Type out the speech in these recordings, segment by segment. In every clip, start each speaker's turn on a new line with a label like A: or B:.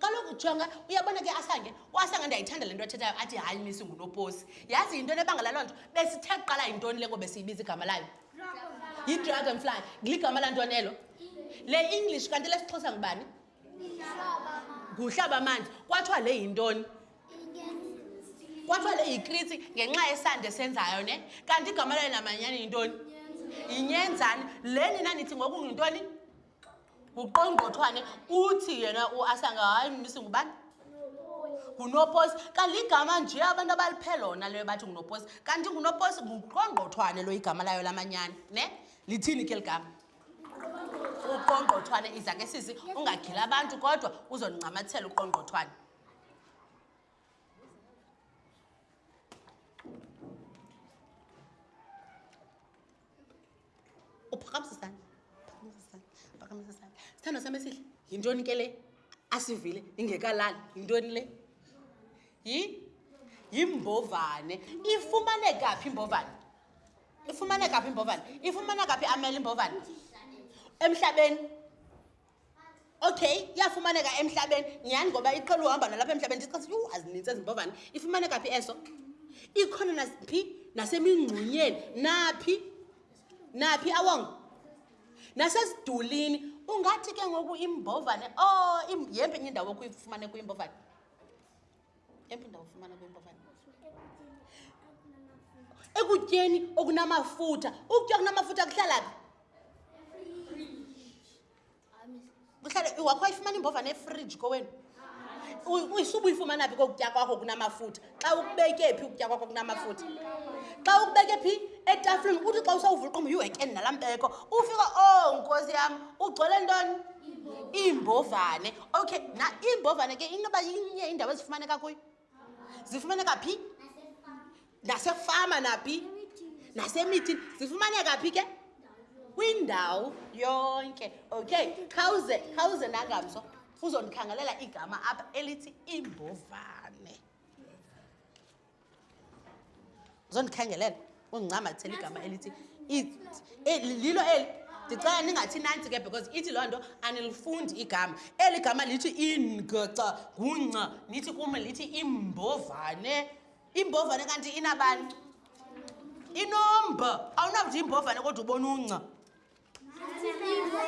A: kaloku jonga uyabona ke asange uasange ndiyayithanda le nto athethayo athi hayi misi ngunoposi yazi yintoni ebangela loo nto besithe kuqala yintoni le ngo besiyibiza igama layo yidragon fly ligama la ntoni elo le english kanti lesixhosa ngubani nguhlaba amanzi kwathiwa le yintoni kwathiwa le yikritsi ngenxa yesande senzayo ne kanti igama layo namanyani yintoni yinyenzani le nina nithi ngoku ngintoni nguqongqothwane uthi yena uasanga hayi misi ngubani ngunoposi kanti igama nje abantu abaliphele lona leyo bathi ngunoposi kanti ngunoposi nguqongqothwane lo igama layo lamanyani ne lithini ke ligama uqongqothwane iza ke sisi ungagila abantu kodwa uzondincamathela uqongqothwane uphaqamisisane phaqamisisane phaqamisisane sithando sam esihle yintoni ke le asivile ingekalali yintoni le yi yimbovane ifumaneka phi imbovane ifumaneka phi imbovane ifumaneka phi amele imbovane emhlabeni okay iyafumaneka emhlabeni nyhani ngoba iqela uhamba nalapha emhlabeni ndixasi yhu azinintsi ezimbovane ifumaneka phi eso ikhona naphi nasemingxunyeni naphi naphi awongo nasesidulini ungathi ke ngoku imbovane o oh, yempe enye indawo okuyifumaneka uyimbovane Empu ndawufumana kwempavane. Ekutyeni okunamafutha. Ukutya kunamafutha kuhlala phi? Kuhlala iwakho ayifumana imbovane efridge kowenu. Uyisuba uyifumana phi kokutya kwakho kunamafutha? Xa ukubeke phi ukutya kwakho kunamafutha? Xa ukubeke phi etafleni uthi xa usawuvula uqombo yihekeni nalaa mbeko. Ufika oh nkosi yam ugcwele ntoni? Iimbovane. okay na iimbovane ke inoba inye indawo ezifumaneka kuyo zifumaneka phi nasefama naphi nasemithini zifumaneka phi ke kwindawo yonke okay khawuze khawuze nangamso uzondikhangelela igama apha elithi imbovane uzondikhengelela undincamathisela igama elithi eh, lilo eli ndicela ningathi nantsi ke because ithi loo nto anilifundi igama eli gama lithi ingaca gunca nithi kum lithi imbovane imbovane kanti inabani inomba awunakuthi imbovane kodwa ubona unca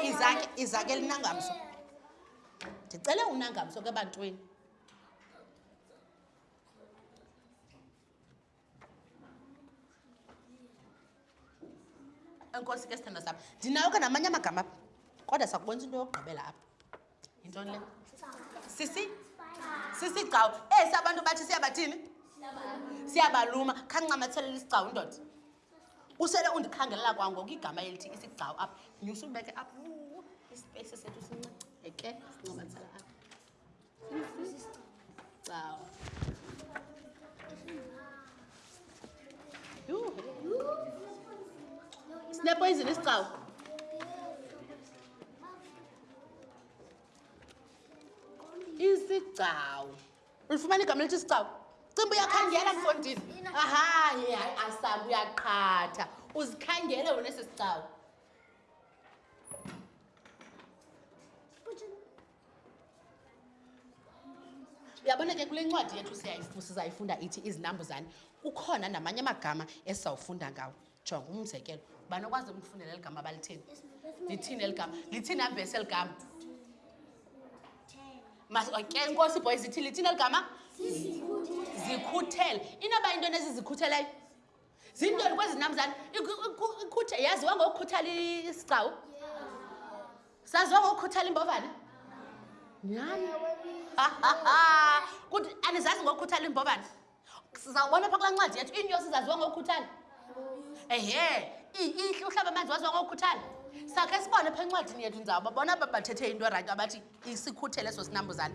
A: izake izake linangamso ndicele unangamso ke ebantwini enkosi ke sithando sam ndinayo ke namanye amagama apha kodwa sakubonisa into yokugqibela apha yintoni le sisi sisi gcawu esi abantu bathi siyabathini siyabaluma khandincamathelela isigcawu indoda usele undikhangelela kwangoku igama elithi isigcawu apha nyusa ubeke apha isipesi sethu sinceceke sincamathela apha Wow. Sinepoyizini isicawu. Isigcawu. Ulifumana igama elithi isigcawu? Cimba uyakhangela mfondini. Aha, hayi asabu uyaqhatha. Uzikhangele wena esi sigcawu. uyabona ke kule ncwadi yethu sizayifunda ithi izinambuzane kukhona namanye amagama esizawufunda ngawo jonga umzekelo ubani okwazi umfundela eli gama balithini lithini eli gama lithini ambesi eli gama ke nkosi boy zithi lithini eli gama zikhuthele inoba into enezizikhutheleyo zintoni kwezi namzana yaziwa ngokukhuthala isigcawu saziwa ngokukhuthala imbovane nyhani kuthi anizazi ngokukhuthala imbovane sizawubona pha kulaa ncwadi yethu iinyosi zaziwa ngokukhuthala ehe ihle uhlaba amanzi waziwa ngokukhuthala sakhe sibone pha encwadini yethu ndizawubabona aba bathethe into erayithi abathi isikhuthele eso sinambuzane